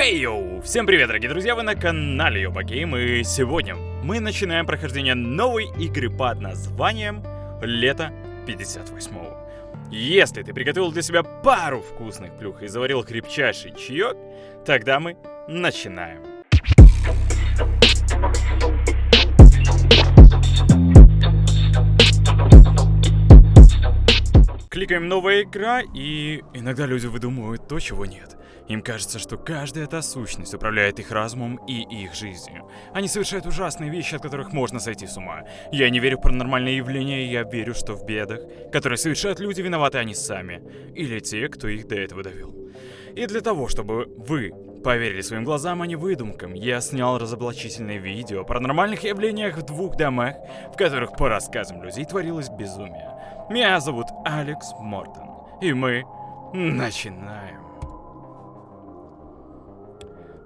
Хей, йоу! Всем привет, дорогие друзья, вы на канале Йобагейм, и сегодня мы начинаем прохождение новой игры под названием Лето 58-го. Если ты приготовил для себя пару вкусных плюх и заварил крепчайший чаек, тогда мы начинаем. Кликаем «Новая игра», и иногда люди выдумывают то, чего нет. Им кажется, что каждая эта сущность управляет их разумом и их жизнью. Они совершают ужасные вещи, от которых можно сойти с ума. Я не верю в паранормальные явления, я верю, что в бедах, которые совершают люди, виноваты они сами. Или те, кто их до этого довел. И для того, чтобы вы поверили своим глазам, а не выдумкам, я снял разоблачительное видео о паранормальных явлениях в двух домах, в которых, по рассказам людей, творилось безумие. Меня зовут Алекс Мортон, и мы начинаем.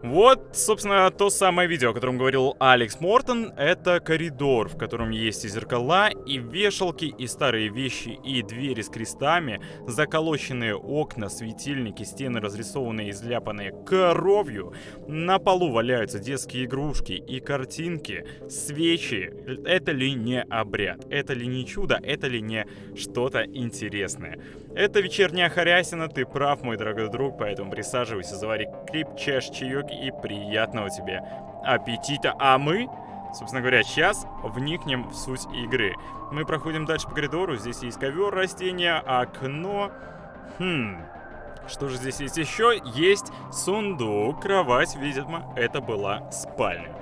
Вот, собственно, то самое видео, о котором говорил Алекс Мортон. Это коридор, в котором есть и зеркала, и вешалки, и старые вещи, и двери с крестами, заколоченные окна, светильники, стены разрисованные и изляпанные кровью. На полу валяются детские игрушки и картинки, свечи. Это ли не обряд? Это ли не чудо? Это ли не что-то интересное? Это вечерняя хорясина, ты прав, мой дорогой друг, поэтому присаживайся, завари крепчайший чаек и приятного тебе аппетита. А мы, собственно говоря, сейчас вникнем в суть игры. Мы проходим дальше по коридору, здесь есть ковер, растения, окно. Хм, что же здесь есть еще? Есть сундук, кровать, видимо, это была спальня.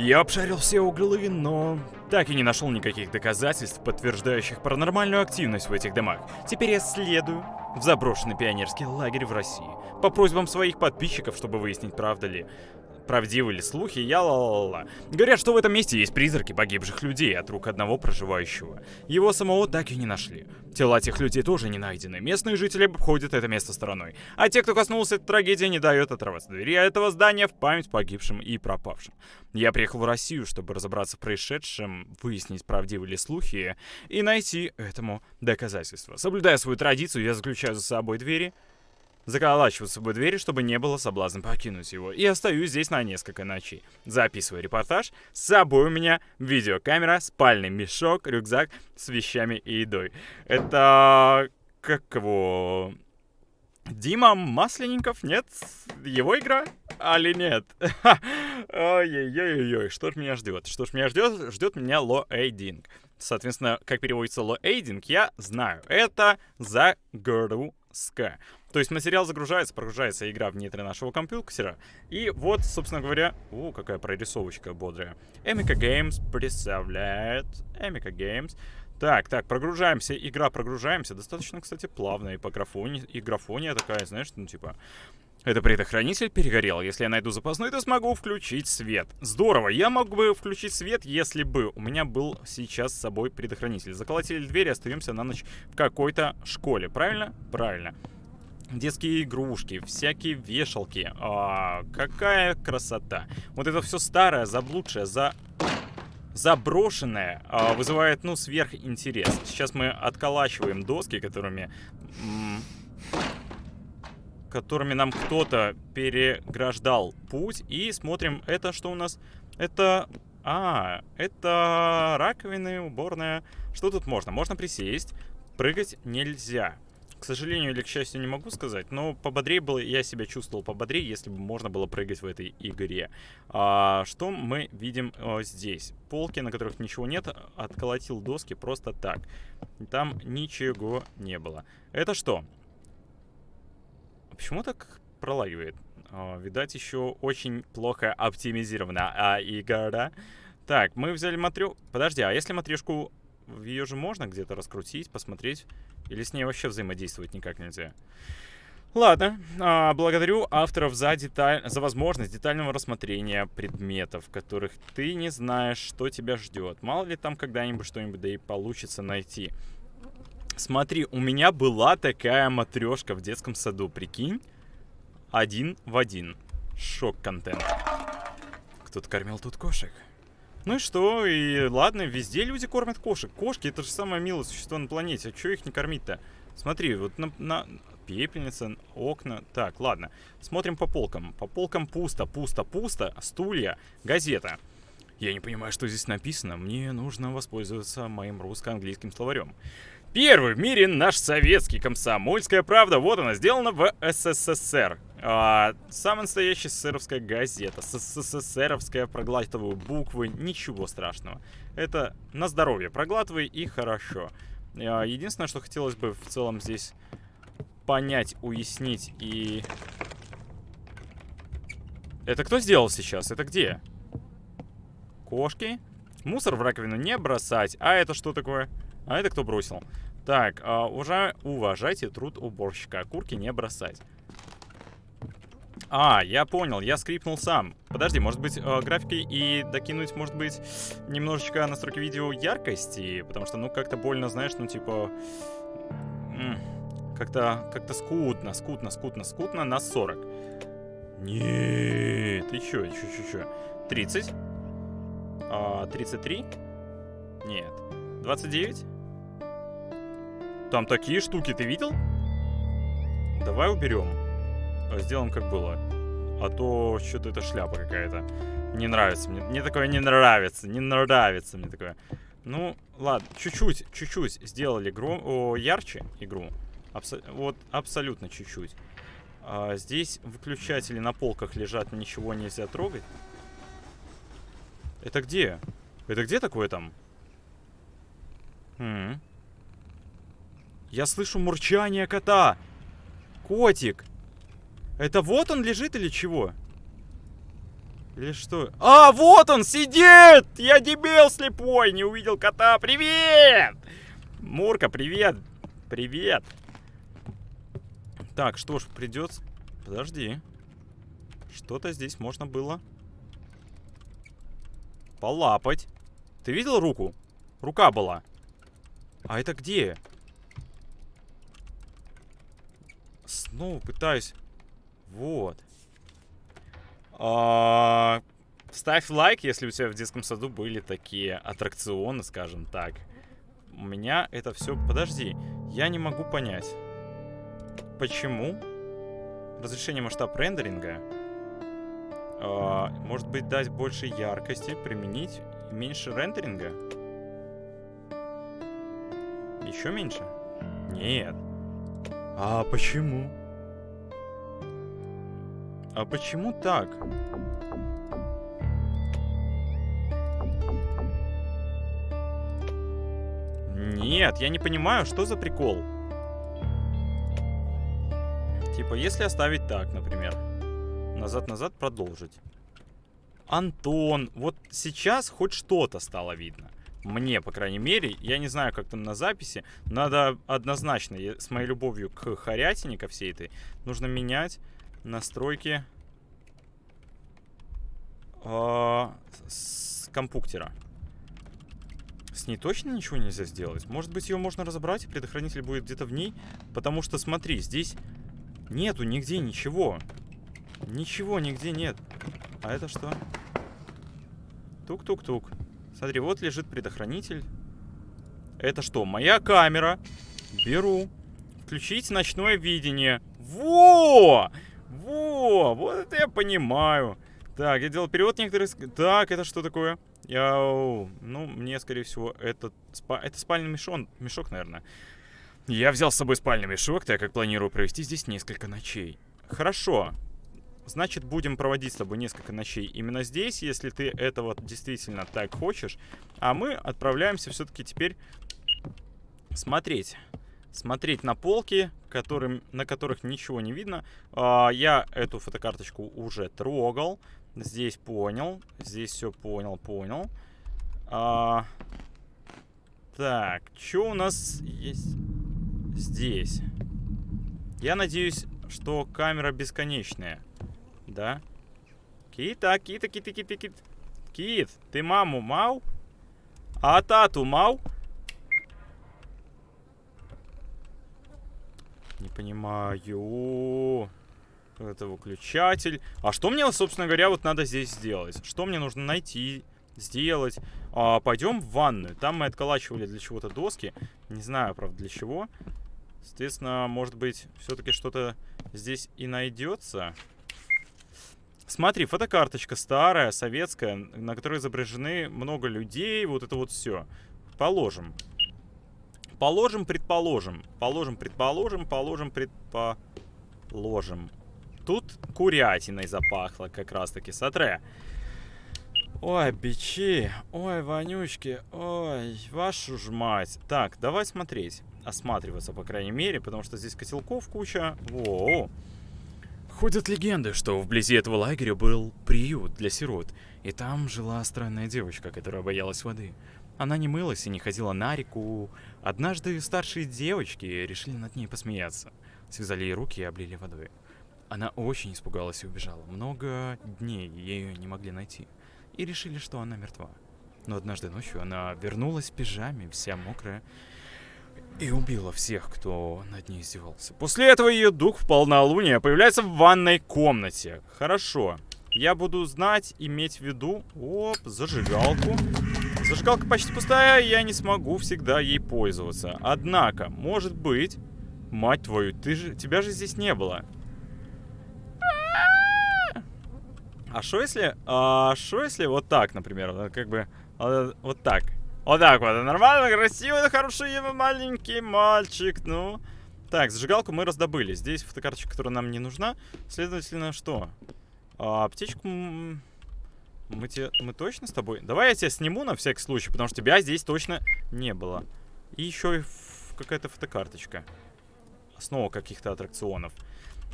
Я обшарил все углы, но так и не нашел никаких доказательств, подтверждающих паранормальную активность в этих домах. Теперь я следую в заброшенный пионерский лагерь в России. По просьбам своих подписчиков, чтобы выяснить, правда ли правдивы ли слухи, я ла-ла-ла. Говорят, что в этом месте есть призраки погибших людей от рук одного проживающего. Его самого так и не нашли. Тела тех людей тоже не найдены. Местные жители обходят это место стороной. А те, кто коснулся этой трагедии, не дают отрываться двери этого здания в память погибшим и пропавшим. Я приехал в Россию, чтобы разобраться в происшедшем, выяснить, правдивы ли слухи, и найти этому доказательства. Соблюдая свою традицию, я заключаю за собой двери, заколачиваю с собой двери, чтобы не было соблазна покинуть его. И остаюсь здесь на несколько ночей. Записываю репортаж. С собой у меня видеокамера, спальный мешок, рюкзак с вещами и едой. Это... как его... Дима Масленников, нет? Его игра? Али нет? Ой-ой-ой-ой, что ж меня ждет? Что ж меня ждет? Ждет меня лоэйдинг. Соответственно, как переводится лоэйдинг, я знаю. Это загрузка. То есть материал загружается, прогружается игра в нейтры нашего компьютера. И вот, собственно говоря... О, какая прорисовочка бодрая. Эмика Games представляет... Эмика Games. Так, так, прогружаемся. Игра прогружаемся. Достаточно, кстати, плавно. И по графоне... И графония такая, знаешь, ну типа... Это предохранитель перегорел. Если я найду запасной, то смогу включить свет. Здорово. Я мог бы включить свет, если бы у меня был сейчас с собой предохранитель. Заколотили дверь, остаемся на ночь в какой-то школе. Правильно? Правильно детские игрушки, всякие вешалки. А, какая красота. Вот это все старое, заблудшее, за... заброшенное а, вызывает, ну, сверхинтерес. Сейчас мы отколачиваем доски, которыми... которыми нам кто-то переграждал путь. И смотрим, это что у нас? Это... А, это раковины, уборная. Что тут можно? Можно присесть. Прыгать нельзя. К сожалению или к счастью не могу сказать, но пободрее было, я себя чувствовал пободрее, если бы можно было прыгать в этой игре. А, что мы видим а, здесь? Полки, на которых ничего нет, отколотил доски просто так. Там ничего не было. Это что? Почему так пролагивает? А, видать, еще очень плохо оптимизирована а, игра. Так, мы взяли матрю... Подожди, а если матрешку... Ее же можно где-то раскрутить, посмотреть... Или с ней вообще взаимодействовать никак нельзя? Ладно, а, благодарю авторов за, деталь... за возможность детального рассмотрения предметов, которых ты не знаешь, что тебя ждет. Мало ли там когда-нибудь что-нибудь да и получится найти. Смотри, у меня была такая матрешка в детском саду, прикинь. Один в один. Шок-контент. Кто-то кормил тут кошек. Ну и что? И ладно, везде люди кормят кошек. Кошки это же самое милое существо на планете. А что их не кормить-то? Смотри, вот на, на... пепельница, окна. Так, ладно. Смотрим по полкам. По полкам пусто, пусто, пусто. Стулья, газета. Я не понимаю, что здесь написано. Мне нужно воспользоваться моим русско-английским словарем. Первый в мире наш советский комсомольская правда. Вот она, сделана в СССР. А, самая настоящая СССРовская газета. СССРовская, проглатываю буквы, ничего страшного. Это на здоровье, проглатывай и хорошо. А, единственное, что хотелось бы в целом здесь понять, уяснить и... Это кто сделал сейчас? Это где? Кошки? Мусор в раковину не бросать. А это что такое? А это кто бросил? Так, а, уже уважайте труд уборщика. Курки не бросать. А, я понял, я скрипнул сам. Подожди, может быть, э, графикой и докинуть, может быть, немножечко настройки видео яркости? Потому что, ну, как-то больно, знаешь, ну, типа... Как-то как скутно, скутно, скутно, скутно на 40. Нет, еще, еще, еще, еще. 30. А, 33. Нет. 29. Там такие штуки, ты видел? Давай уберем. Сделаем как было. А то что-то это шляпа какая-то. Не нравится мне. Мне такое не нравится. Не нравится мне такое. Ну, ладно. Чуть-чуть, чуть-чуть сделали гром... О, ярче игру. Абсо... Вот абсолютно чуть-чуть. А, здесь выключатели на полках лежат, ничего нельзя трогать. Это где? Это где такое там? М -м. Я слышу мурчание кота. Котик. Это вот он лежит или чего? Или что? А, вот он сидит! Я дебил слепой, не увидел кота. Привет! Мурка, привет. Привет. Так, что ж, придется... Подожди. Что-то здесь можно было полапать. Ты видел руку? Рука была. А это где? Снова пытаюсь вот. А, ставь лайк, если у тебя в детском саду были такие аттракционы, скажем так. У меня это все... Подожди, я не могу понять. Почему разрешение масштаб рендеринга а, может быть дать больше яркости, применить меньше рендеринга? Еще меньше? Нет. А почему? А почему так? Нет, я не понимаю, что за прикол. Типа, если оставить так, например. Назад-назад продолжить. Антон, вот сейчас хоть что-то стало видно. Мне, по крайней мере, я не знаю, как там на записи. Надо однозначно, с моей любовью к хорятине, ко всей этой, нужно менять настройки э, с компуктера. С ней точно ничего нельзя сделать? Может быть, ее можно разобрать, и предохранитель будет где-то в ней? Потому что, смотри, здесь нету нигде ничего. Ничего нигде нет. А это что? Тук-тук-тук. Смотри, вот лежит предохранитель. Это что? Моя камера. Беру. Включить ночное видение. Во! Во, вот это я понимаю. Так, я делал перевод некоторых... Так, это что такое? Я... Ну, мне, скорее всего, это, спа... это спальный мешон... мешок, наверное. Я взял с собой спальный мешок, так как планирую провести здесь несколько ночей. Хорошо. Значит, будем проводить с тобой несколько ночей именно здесь, если ты этого действительно так хочешь. А мы отправляемся все-таки теперь смотреть смотреть на полки, которым, на которых ничего не видно. А, я эту фотокарточку уже трогал. Здесь понял. Здесь все понял, понял. А, так, что у нас есть здесь? Я надеюсь, что камера бесконечная. Да? Кита, кита, кита, кита, кит. Кит, ты маму мау? А тату мау? Не понимаю. Это выключатель. А что мне, собственно говоря, вот надо здесь сделать? Что мне нужно найти, сделать? А, пойдем в ванную. Там мы отколачивали для чего-то доски. Не знаю, правда, для чего. Соответственно, может быть, все-таки что-то здесь и найдется. Смотри, фотокарточка старая, советская, на которой изображены много людей, вот это вот все. Положим. Положим, предположим. Положим, предположим, положим, предположим. Тут курятиной запахло как раз-таки. Сотре. Ой, бичи. Ой, вонючки. Ой, вашу ж мать. Так, давай смотреть. Осматриваться, по крайней мере, потому что здесь котелков куча. Воу. Ходят легенды, что вблизи этого лагеря был приют для сирот, и там жила странная девочка, которая боялась воды. Она не мылась и не ходила на реку. Однажды старшие девочки решили над ней посмеяться. Связали ей руки и облили водой. Она очень испугалась и убежала. Много дней ее не могли найти. И решили, что она мертва. Но однажды ночью она вернулась в пижаме, вся мокрая, и убила всех, кто над ней издевался. После этого ее дух в полнолуние появляется в ванной комнате. Хорошо. Я буду знать, иметь в виду... Оп, зажигалку. Зажигалка почти пустая, я не смогу всегда ей пользоваться. Однако, может быть... Мать твою, ты же... тебя же здесь не было. А что если... А что если вот так, например? Как бы... А, вот так. Вот так вот. Нормально, красивый, хороший маленький мальчик. Ну. Так, зажигалку мы раздобыли. Здесь фотокарточка, которая нам не нужна. Следовательно, что? А, аптечку... Мы, те... мы точно с тобой... Давай я тебя сниму на всякий случай, потому что тебя здесь точно не было. И еще какая-то фотокарточка. Снова каких-то аттракционов.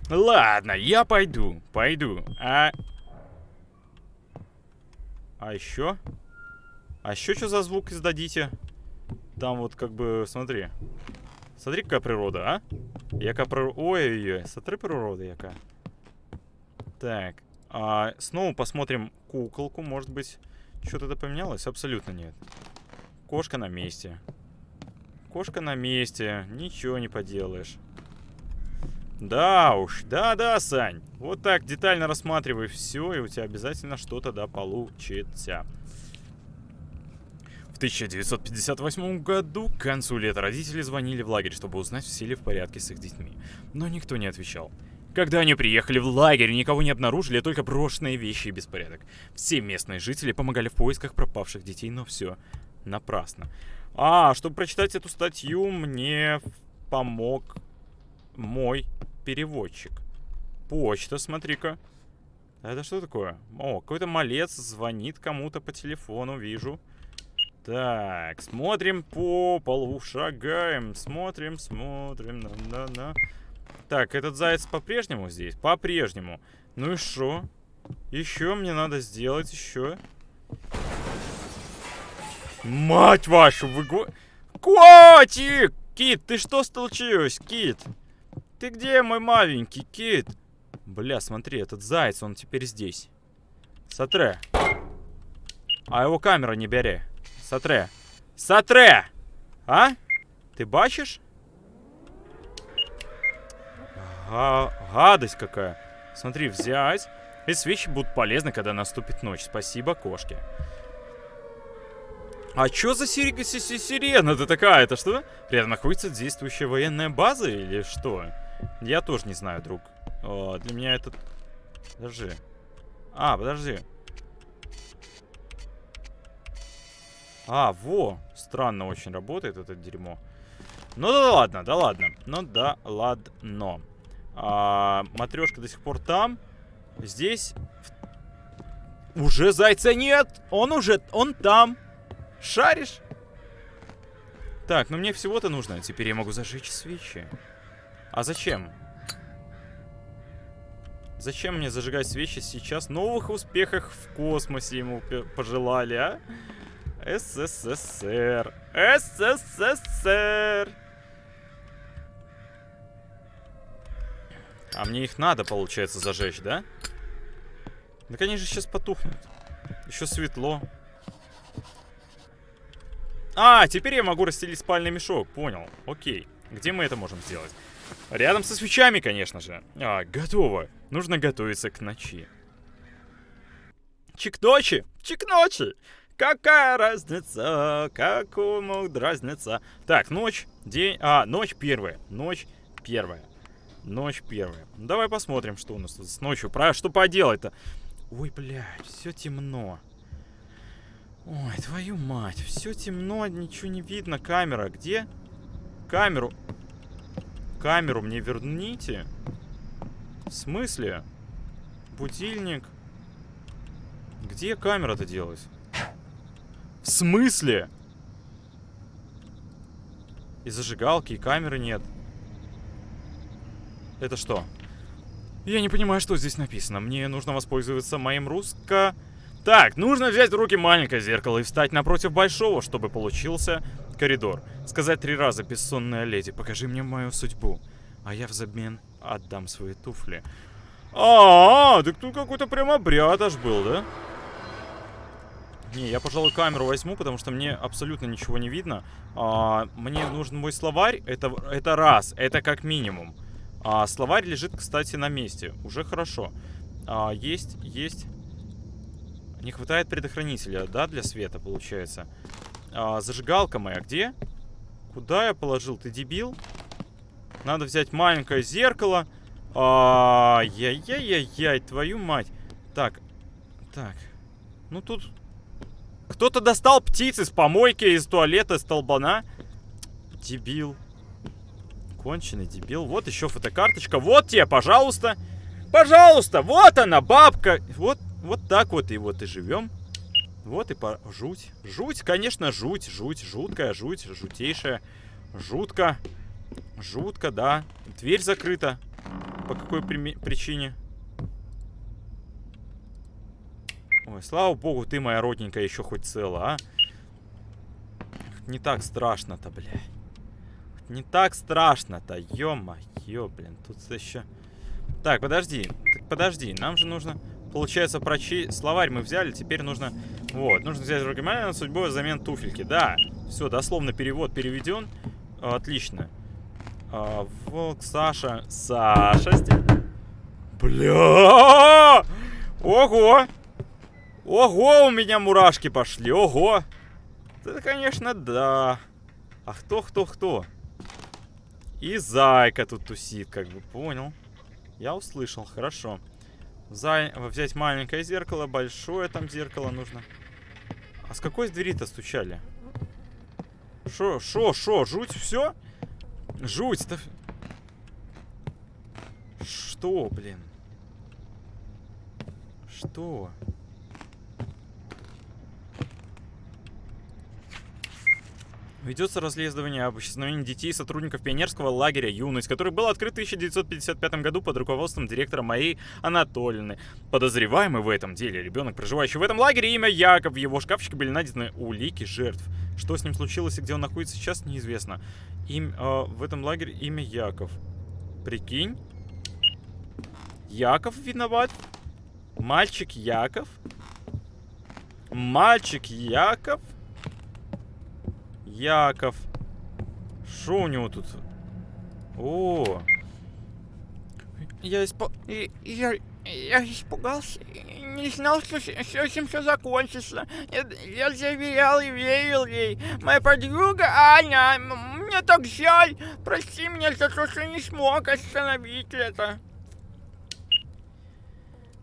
Ладно, я пойду. Пойду. А... А еще... А еще что за звук издадите? Там вот как бы, смотри. Смотри, какая природа, а? Яка природа... Ой-ой-ой, смотри природа яка. Так. А, снова посмотрим куколку. Может быть, что-то это поменялось? Абсолютно нет. Кошка на месте. Кошка на месте. Ничего не поделаешь. Да уж, да-да, Сань. Вот так детально рассматривай все, и у тебя обязательно что-то да получится. В 1958 году к концу лета родители звонили в лагерь, чтобы узнать, все ли в порядке с их детьми. Но никто не отвечал. Когда они приехали в лагерь, никого не обнаружили, только брошенные вещи и беспорядок. Все местные жители помогали в поисках пропавших детей, но все напрасно. А, чтобы прочитать эту статью, мне помог мой переводчик. Почта, смотри-ка. Это что такое? О, какой-то малец звонит кому-то по телефону, вижу. Так, смотрим по полу, шагаем, смотрим, смотрим, на-на-на. Так, этот заяц по-прежнему здесь? По-прежнему. Ну и что? Еще мне надо сделать, еще. Мать вашу, вы... Котик! Кит, ты что случилось, Кит? Ты где, мой маленький Кит? Бля, смотри, этот заяц, он теперь здесь. Сотре. А его камера не бери. Сатре. Сатре! А? Ты бачишь? Га гадость какая. Смотри, взять. Эти свечи будут полезны, когда наступит ночь. Спасибо, кошки. А чё за сир... сирена-то такая? Это что? Рядом находится действующая военная база или что? Я тоже не знаю, друг. О, для меня это... Подожди. А, подожди. А, во! Странно очень работает это дерьмо. Ну да ладно, да ладно. Ну да ладно. А, матрешка до сих пор там. Здесь... Уже зайца нет! Он уже... Он там! Шаришь? Так, ну мне всего-то нужно. Теперь я могу зажечь свечи. А зачем? Зачем мне зажигать свечи сейчас? Новых успехах в космосе ему пожелали, а? СССР. СССР. А мне их надо, получается, зажечь, да? Да, конечно, сейчас потухнут. Еще светло. А, теперь я могу расстелить спальный мешок. Понял. Окей. Где мы это можем сделать? Рядом со свечами, конечно же. А, готово. Нужно готовиться к ночи. Чик ночи! Какая разница, какому разница? Так, ночь. День... А, ночь первая. Ночь первая. Ночь первая. Ну, давай посмотрим, что у нас тут с ночью. Про что поделать-то? Ой, блядь, все темно. Ой, твою мать, все темно, ничего не видно. Камера, где? Камеру. Камеру мне верните. В смысле? Будильник. Где камера-то делась? В смысле? И зажигалки, и камеры нет. Это что? Я не понимаю, что здесь написано. Мне нужно воспользоваться моим русско... Так, нужно взять в руки маленькое зеркало и встать напротив большого, чтобы получился коридор. Сказать три раза, бессонная леди, покажи мне мою судьбу. А я взамен отдам свои туфли. А, -а, -а так тут какой-то прям обряд аж был, да? Не, я, пожалуй, камеру возьму, потому что мне абсолютно ничего не видно. А, мне нужен мой словарь. Это, это раз, это как минимум. А, словарь лежит, кстати, на месте. Уже хорошо. А, есть, есть. Не хватает предохранителя, да, для света, получается. А, зажигалка моя где? Куда я положил? Ты дебил? Надо взять маленькое зеркало. Ай-яй-яй-яй, твою мать. Так, так. Ну тут... Кто-то достал птиц из помойки, из туалета, из толбана. Дебил. Конченый дебил. Вот еще фотокарточка. Вот тебе, пожалуйста. Пожалуйста, вот она, бабка. Вот вот так вот и вот и живем. Вот и по... Жуть. Жуть, конечно, жуть. Жуть, жуткая, жуть, жутейшая. Жутко. Жутко, да. Дверь закрыта. По какой при... причине? Ой, слава богу, ты, моя родненькая, еще хоть цела, а? Не так страшно-то, бля. Не так страшно-то, ё-моё, блин. Тут еще... Так, подожди, так подожди, нам же нужно... Получается, прочи... словарь мы взяли, теперь нужно... Вот, нужно взять руки на судьбой взамен туфельки. Да, все, дословно перевод переведен. Отлично. А, волк, Саша. Саша. Бля! Ого! Ого, у меня мурашки пошли, ого! Это, конечно, да. А кто, кто, кто? И зайка тут тусит, как бы, понял. Я услышал, хорошо. За... Взять маленькое зеркало, большое там зеркало нужно. А с какой двери-то стучали? Шо, шо, шо, жуть, все? Жуть-то... Что, блин? Что? Ведется расследование об исчезновении детей сотрудников пионерского лагеря «Юность», который был открыт в 1955 году под руководством директора Марии Анатольевны. Подозреваемый в этом деле ребенок, проживающий в этом лагере, имя Яков. В его шкафчике были найдены улики жертв. Что с ним случилось и где он находится сейчас, неизвестно. Им, э, в этом лагере имя Яков. Прикинь? Яков виноват? Мальчик Яков? Мальчик Яков? Яков. Что у него тут? О! Я, испо... я, я испугался. Не знал, что с этим все закончится. Я, я заверял и верил ей. Моя подруга Аня, мне так жаль. Прости меня за то, что не смог остановить это.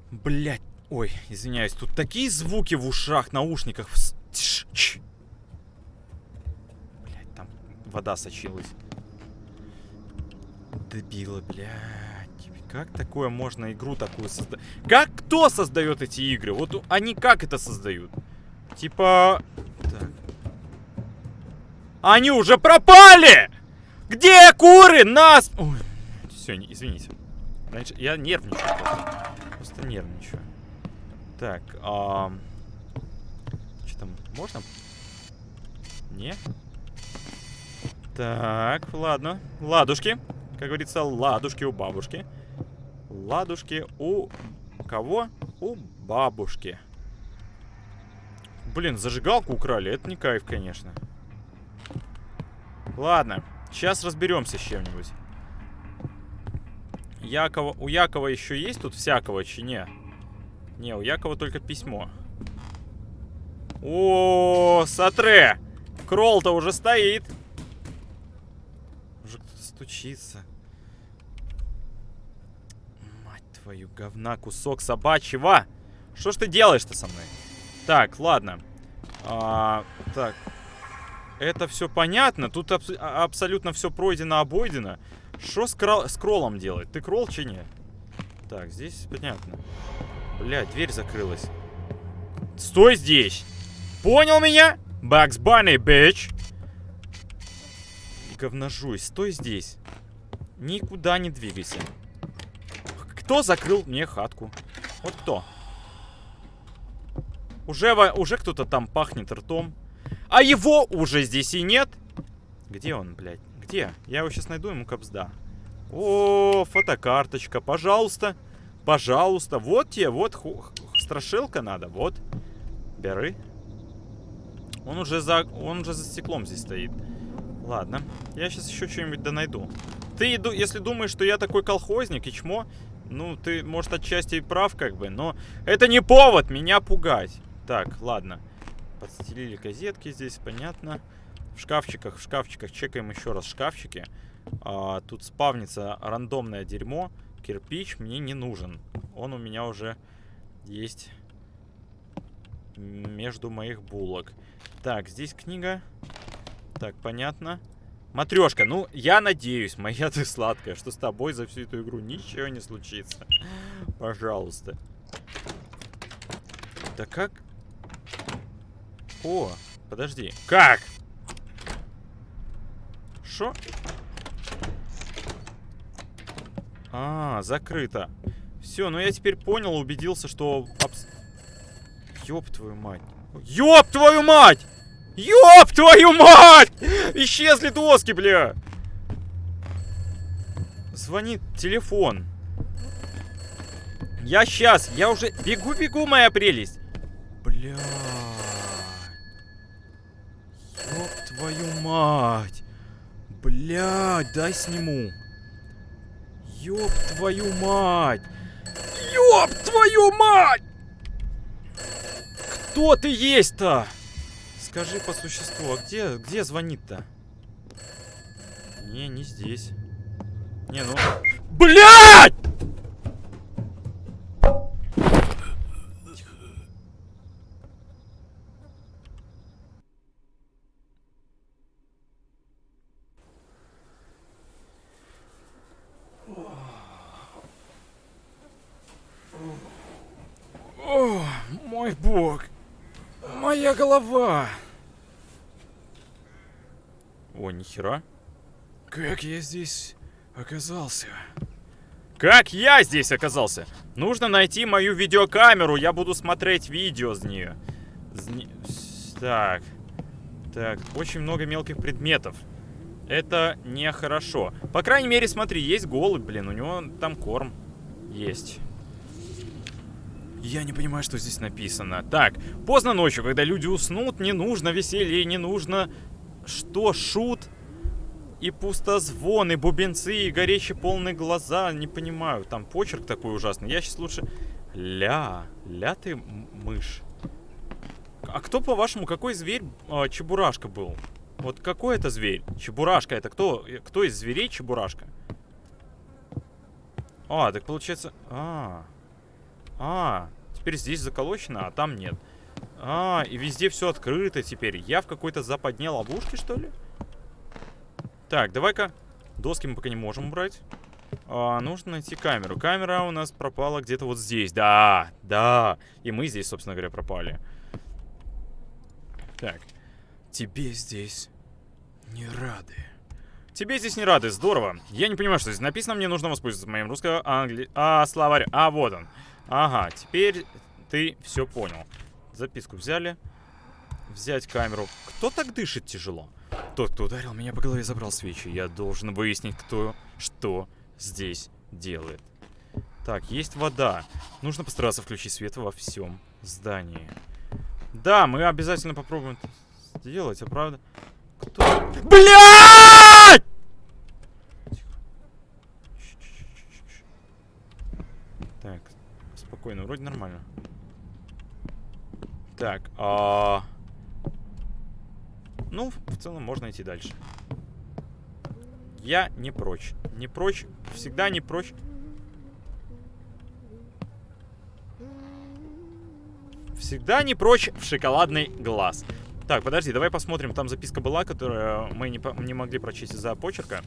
Блять. Ой, извиняюсь, тут такие звуки в ушах, наушниках. Вода сочилась. Дебилы, блядь. Как такое можно игру такую создать? Как кто создает эти игры? Вот они как это создают? Типа... Так. Они уже пропали! Где куры? Нас... Ой, все, извините. Значит, я нервничаю просто. Просто нервничаю. Так, а... Что там, можно? Не? Так, ладно. Ладушки. Как говорится, ладушки у бабушки. Ладушки у... Кого? У бабушки. Блин, зажигалку украли. Это не кайф, конечно. Ладно. Сейчас разберемся с чем-нибудь. Якова... У Якова еще есть тут всякого, чи не? Не, у Якова только письмо. О, Сатре! Кролл-то уже стоит. Стучится. Мать твою, говна, кусок собачьего! Что ж ты делаешь-то со мной? Так, ладно. А, так. Это все понятно. Тут аб а, абсолютно все пройдено, обойдено. Что с, с кроллом делать? Ты кролл, чи нет? Так, здесь понятно. Блядь, дверь закрылась. Стой здесь! Понял меня? Бакс Банни, бич! Говножуй, стой здесь. Никуда не двигайся. Кто закрыл мне хатку? Вот кто? Уже, уже кто-то там пахнет ртом. А его уже здесь и нет. Где он, блядь? Где? Я его сейчас найду, ему капсда. О, фотокарточка, пожалуйста. Пожалуйста. Вот тебе, вот страшилка надо, вот. Бери. Он уже за, он уже за стеклом здесь стоит. Ладно, я сейчас еще что-нибудь да найду. Ты, если думаешь, что я такой колхозник и чмо, ну, ты, может, отчасти и прав, как бы, но это не повод меня пугать. Так, ладно. Подстелили газетки здесь, понятно. В шкафчиках, в шкафчиках. Чекаем еще раз шкафчики. А, тут спавнится рандомное дерьмо. Кирпич мне не нужен. Он у меня уже есть между моих булок. Так, здесь книга. Так, понятно. Матрешка, ну, я надеюсь, моя ты сладкая, что с тобой за всю эту игру ничего не случится. Пожалуйста. Да как? О, подожди. Как? Шо? А, закрыто. Все, ну я теперь понял, убедился, что... Ёб твою мать. Ёб твою мать! Ёб твою мать! Исчезли доски, бля! Звонит телефон. Я сейчас, я уже бегу-бегу, моя прелесть. Бля. Ёб твою мать. Блядь, дай сниму. Ёб твою мать! Ёб твою мать! Кто ты есть-то? Скажи по существу, а где, где звонит-то? Не, не здесь. Не, ну... Блядь! Мой бог. Моя голова. О, нихера. Как я здесь оказался? Как я здесь оказался? Нужно найти мою видеокамеру. Я буду смотреть видео с нее. С. Так. Так, очень много мелких предметов. Это нехорошо. По крайней мере, смотри, есть голубь, блин. У него там корм есть. Я не понимаю, что здесь написано. Так, поздно ночью, когда люди уснут, не нужно веселье, не нужно... Что, шут? И пустозвон, и бубенцы, и горящие полные глаза. Не понимаю, там почерк такой ужасный. Я сейчас лучше... Ля, ля ты мышь. А кто, по-вашему, какой зверь э, Чебурашка был? Вот какой это зверь? Чебурашка, это кто? Кто из зверей Чебурашка? А, так получается... -а. А, теперь здесь заколочено, а там нет. А, и везде все открыто теперь. Я в какой-то западне ловушке, что ли? Так, давай-ка... Доски мы пока не можем убрать. А, нужно найти камеру. Камера у нас пропала где-то вот здесь. Да, да. И мы здесь, собственно говоря, пропали. Так. Тебе здесь не рады. Тебе здесь не рады, здорово. Я не понимаю, что здесь написано. Мне нужно воспользоваться моим русско-англи... А, словарь. А, вот он. Ага, теперь ты все понял. Записку взяли. Взять камеру. Кто так дышит тяжело? Тот, кто ударил меня по голове, забрал свечи. Я должен выяснить, кто что здесь делает. Так, есть вода. Нужно постараться включить свет во всем здании. Да, мы обязательно попробуем это сделать, а правда? Кто? Блядь! Так, спокойно, вроде нормально. А... Ну, в целом можно идти дальше. Я не прочь. Не прочь. Всегда не прочь. Всегда не прочь в шоколадный глаз. Так, подожди, давай посмотрим. Там записка была, которую мы не, не могли прочесть из-за почерка.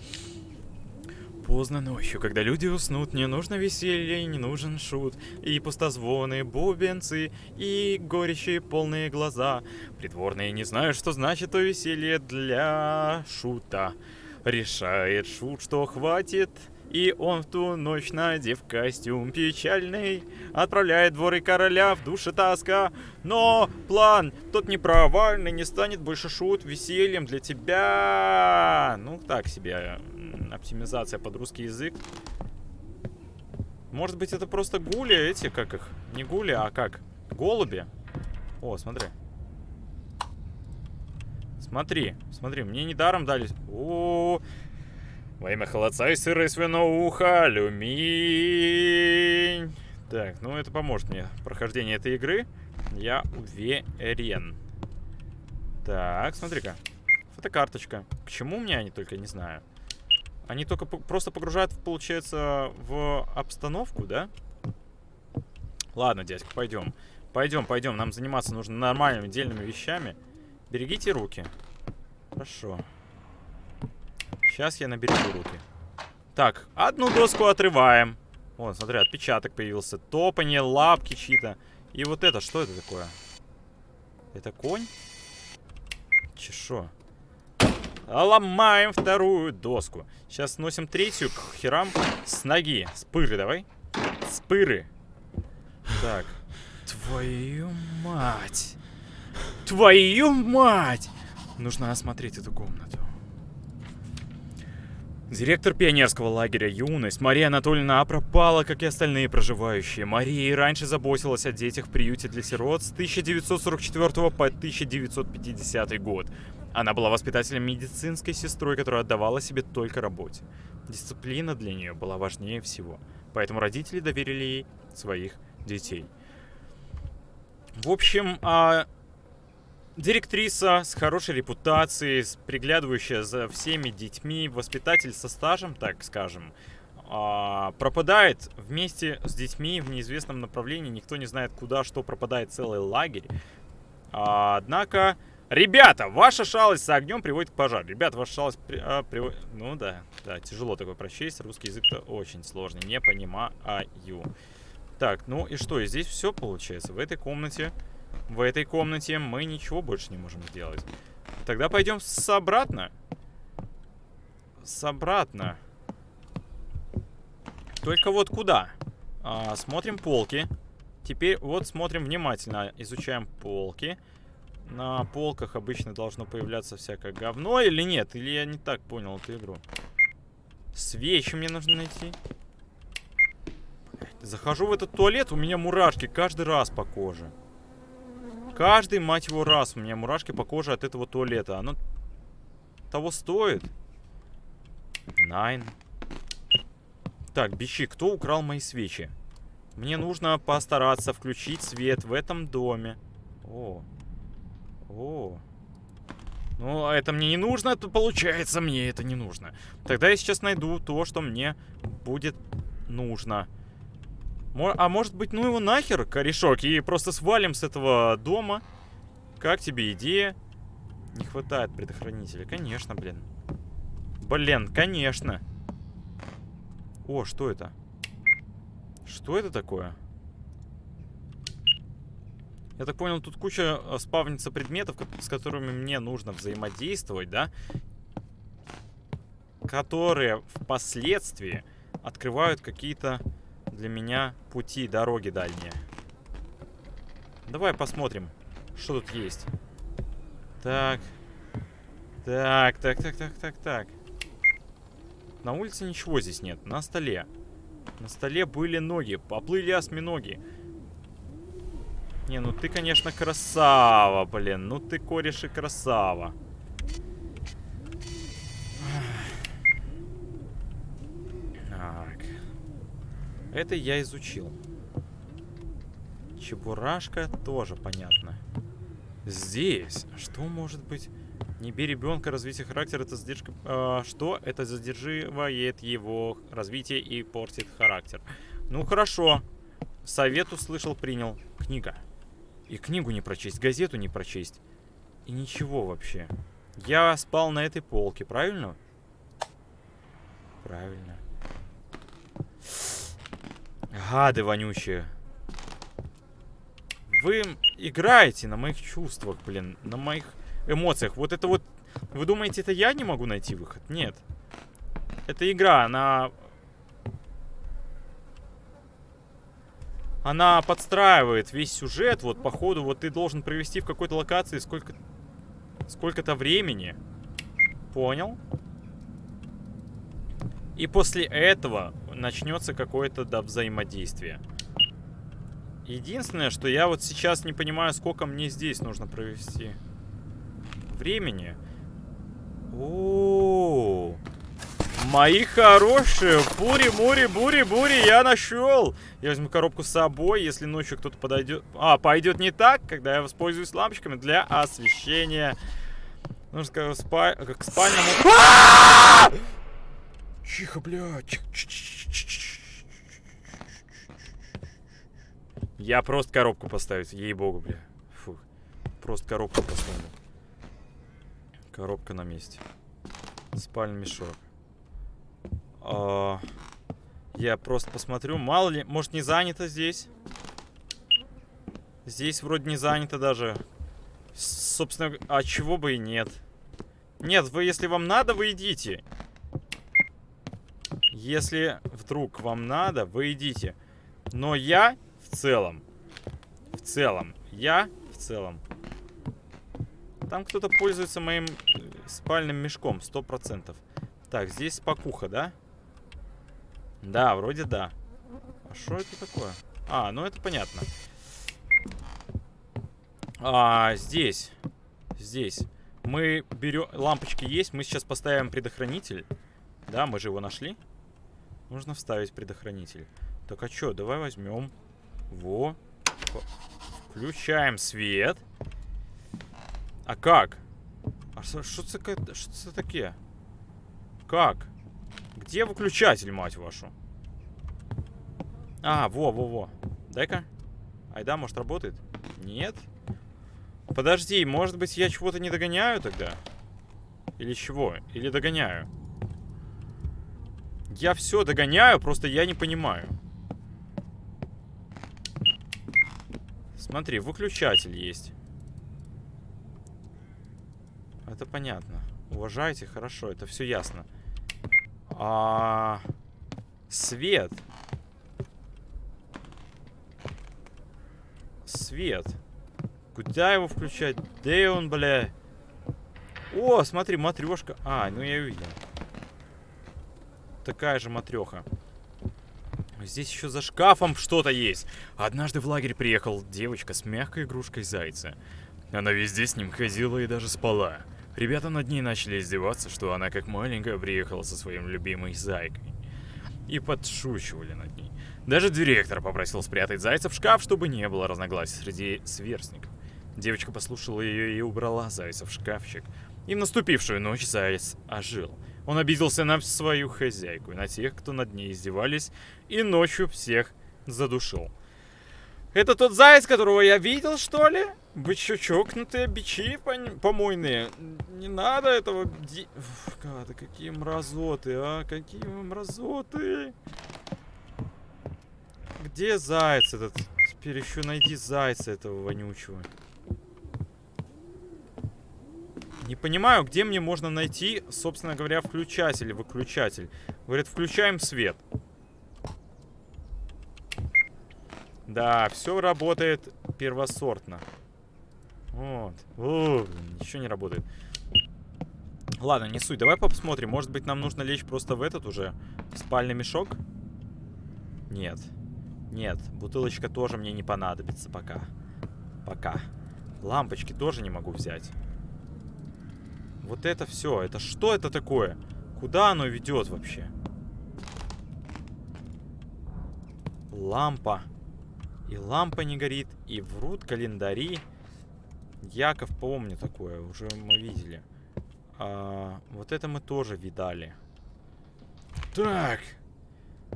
Поздно ночью, когда люди уснут, не нужно веселье, не нужен шут, и пустозвоны, бубенцы, и горячие полные глаза. Придворные не знают, что значит то веселье для шута. Решает шут, что хватит, и он в ту ночь, надев костюм печальный, отправляет дворы короля в душе тоска. Но план тот непровальный, не станет больше шут весельем для тебя. Ну, так себе оптимизация под русский язык. Может быть, это просто гули эти, как их? Не гули, а как? Голуби? О, смотри. Смотри, смотри, мне недаром дали... О, -о, -о. Во имя холодца и сыра и свиноуха, алюминь. Так, ну это поможет мне прохождение этой игры. Я уверен. Так, смотри-ка. Фотокарточка. К чему мне они только, не знаю. Они только просто погружают, получается, в обстановку, да? Ладно, дядька, пойдем. Пойдем, пойдем. Нам заниматься нужно нормальными, дельными вещами. Берегите руки. Хорошо. Сейчас я наберегу руки. Так, одну доску отрываем. Вон, смотри, отпечаток появился. Топание, лапки чьи-то. И вот это, что это такое? Это конь? Чешо. Ломаем вторую доску. Сейчас сносим третью к херам с ноги. Спыры давай. Спыры. Так. Твою мать. Твою мать! Нужно осмотреть эту комнату. Директор пионерского лагеря «Юность» Мария Анатольевна пропала, как и остальные проживающие. Мария и раньше заботилась о детях в приюте для сирот с 1944 по 1950 год. Она была воспитателем медицинской сестрой, которая отдавала себе только работе. Дисциплина для нее была важнее всего, поэтому родители доверили ей своих детей. В общем, а, директриса с хорошей репутацией, приглядывающая за всеми детьми, воспитатель со стажем, так скажем, а, пропадает вместе с детьми в неизвестном направлении. Никто не знает, куда, что пропадает целый лагерь. А, однако Ребята, ваша шалость с огнем приводит к пожару. Ребята, ваша шалость при, а, приводит... Ну да, да, тяжело такое прочесть. Русский язык-то очень сложный. Не понимаю. Так, ну и что? И здесь все получается. В этой комнате... В этой комнате мы ничего больше не можем сделать. Тогда пойдем с обратно. С обратно. Только вот куда? А, смотрим полки. Теперь вот смотрим внимательно. Изучаем полки. Полки. На полках обычно должно появляться всякое говно или нет? Или я не так понял эту игру? Свечи мне нужно найти. Захожу в этот туалет, у меня мурашки каждый раз по коже. Каждый, мать его, раз у меня мурашки по коже от этого туалета. Оно того стоит. Найн. Так, бичи, кто украл мои свечи? Мне нужно постараться включить свет в этом доме. О, о. Ну, а это мне не нужно, то получается мне это не нужно. Тогда я сейчас найду то, что мне будет нужно. А может быть, ну его нахер, корешок, и просто свалим с этого дома? Как тебе идея? Не хватает предохранителя. Конечно, блин. Блин, конечно. О, что это? Что это такое? Я так понял, тут куча э, спавнится предметов, с которыми мне нужно взаимодействовать, да? Которые впоследствии открывают какие-то для меня пути, дороги дальние. Давай посмотрим, что тут есть. Так. Так, так, так, так, так, так. На улице ничего здесь нет. На столе. На столе были ноги. Поплыли осьминоги. Не, ну ты, конечно, красава, блин. Ну ты, кореш, и красава. Так. Это я изучил. Чебурашка тоже понятно. Здесь что может быть Не бей ребенка, развитие характера это задержка... Э, что? Это задерживает его развитие и портит характер. Ну, хорошо. Совет услышал, принял. Книга. И книгу не прочесть, газету не прочесть. И ничего вообще. Я спал на этой полке, правильно? Правильно. Гады вонючие. Вы играете на моих чувствах, блин. На моих эмоциях. Вот это вот... Вы думаете, это я не могу найти выход? Нет. Это игра, она... Она подстраивает весь сюжет. Вот, походу, вот ты должен провести в какой-то локации сколько... Сколько-то времени. Понял? И после этого начнется какое-то да, взаимодействие. Единственное, что я вот сейчас не понимаю, сколько мне здесь нужно провести времени. О, -о, -о. Мои хорошие, бури, бури, бури, бури, я нашел. Я возьму коробку с собой, если ночью кто-то подойдет. А, пойдет не так, когда я воспользуюсь лампочками для освещения. Нужно сказать, спа... к спальному... Тихо, блядь. Я просто коробку поставить, ей-богу, бля. Фу. Просто коробку поставлю. Коробка на месте. Спальный мешок. А, я просто посмотрю. Мало ли, может не занято здесь? Здесь вроде не занято даже. Собственно, а чего бы и нет. Нет, вы, если вам надо, вы идите. Если вдруг вам надо, вы идите. Но я в целом. В целом. Я в целом. Там кто-то пользуется моим э, спальным мешком, сто процентов. Так, здесь спокуха, да? Да, вроде да. А что это такое? А, ну это понятно. А, здесь. Здесь. Мы берем... Лампочки есть. Мы сейчас поставим предохранитель. Да, мы же его нашли. Нужно вставить предохранитель. Так, а что? Давай возьмем. Во. Включаем свет. А как? А что это такие? Как? Где выключатель, мать вашу? А, во-во-во. Дай-ка. Айда, может, работает? Нет? Подожди, может быть, я чего-то не догоняю тогда? Или чего? Или догоняю? Я все догоняю, просто я не понимаю. Смотри, выключатель есть. Это понятно. Уважайте, хорошо, это все ясно. А... Свет. Свет. Куда его включать? Где он, бля? О, смотри, матрешка. А, ну я увидел. Такая же матреха. Здесь еще за шкафом что-то есть. Однажды в лагерь приехал девочка с мягкой игрушкой зайца. Она везде с ним ходила и даже спала. Ребята над ней начали издеваться, что она как маленькая приехала со своим любимой зайкой. И подшучивали над ней. Даже директор попросил спрятать зайца в шкаф, чтобы не было разногласий среди сверстников. Девочка послушала ее и убрала зайца в шкафчик. И в наступившую ночь заяц ожил. Он обиделся на свою хозяйку и на тех, кто над ней издевались, и ночью всех задушил. Это тот заяц, которого я видел, что ли? Вы чё, чокнутые бичи помойные? Не надо этого... Гады, какие мразоты, а? Какие мразоты! Где заяц этот? Теперь еще найди зайца этого вонючего. Не понимаю, где мне можно найти, собственно говоря, включатель, выключатель. Говорит, включаем свет. Да, все работает первосортно. Вот. О, ничего не работает. Ладно, не суть. Давай посмотрим. Может быть, нам нужно лечь просто в этот уже спальный мешок? Нет. Нет, бутылочка тоже мне не понадобится пока. Пока. Лампочки тоже не могу взять. Вот это все. Это что это такое? Куда оно ведет вообще? Лампа. И лампа не горит, и врут календари. Яков помню такое, уже мы видели. А, вот это мы тоже видали. Так.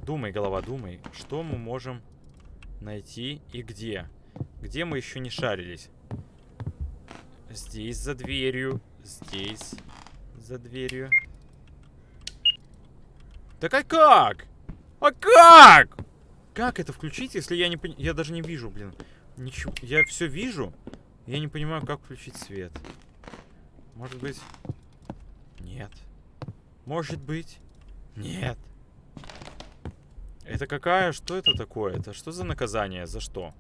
Думай, голова, думай. Что мы можем найти и где? Где мы еще не шарились? Здесь за дверью. Здесь за дверью. Так а как? А как? Как это включить, если я не пон... Я даже не вижу, блин. Ничего. Я все вижу. Я не понимаю, как включить свет. Может быть... Нет. Может быть... Нет. Это какая? Что это такое? Это что за наказание? За что?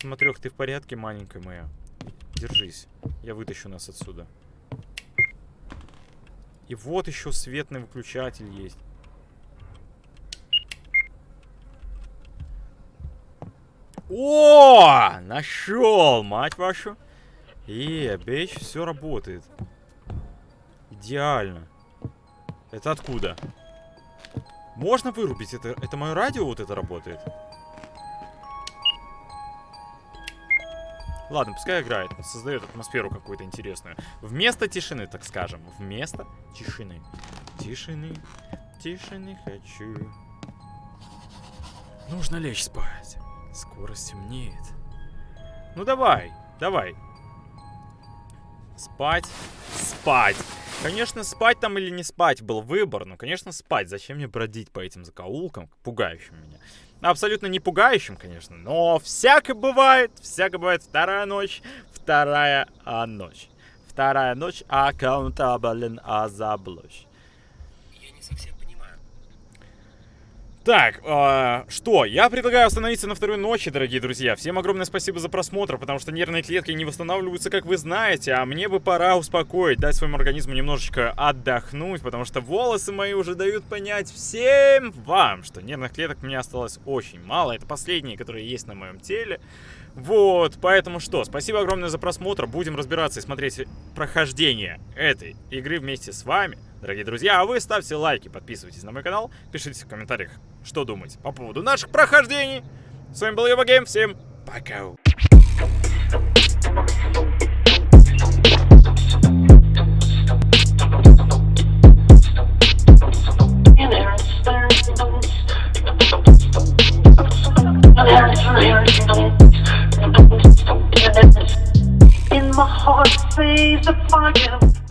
Смотрю, ты в порядке, маленькая моя? Держись. Я вытащу нас отсюда. И вот еще светный выключатель есть. О! Нашел, мать вашу. И, бейч, все работает. Идеально. Это откуда? Можно вырубить? Это, это мое радио вот это работает? Ладно, пускай играет. Создает атмосферу какую-то интересную. Вместо тишины, так скажем. Вместо тишины. Тишины. Тишины хочу. Нужно лечь спать. Скоро стемнеет. Ну давай, давай. Спать, спать. Конечно, спать там или не спать был выбор. Ну, конечно, спать. Зачем мне бродить по этим закоулкам, пугающим меня? Абсолютно не пугающим, конечно, но всяко бывает. Всяко бывает. Вторая ночь, вторая а, ночь. Вторая ночь, аккаунтабелен азаблочь. Так, э, что? Я предлагаю остановиться на второй ночи, дорогие друзья. Всем огромное спасибо за просмотр, потому что нервные клетки не восстанавливаются, как вы знаете, а мне бы пора успокоить, дать своему организму немножечко отдохнуть, потому что волосы мои уже дают понять всем вам, что нервных клеток у меня осталось очень мало. Это последние, которые есть на моем теле. Вот, поэтому что, спасибо огромное за просмотр. Будем разбираться и смотреть прохождение этой игры вместе с вами, дорогие друзья. А вы ставьте лайки, подписывайтесь на мой канал, пишите в комментариях, что думаете по поводу наших прохождений. С вами был Евагейм, всем пока. In my heart, say the fire.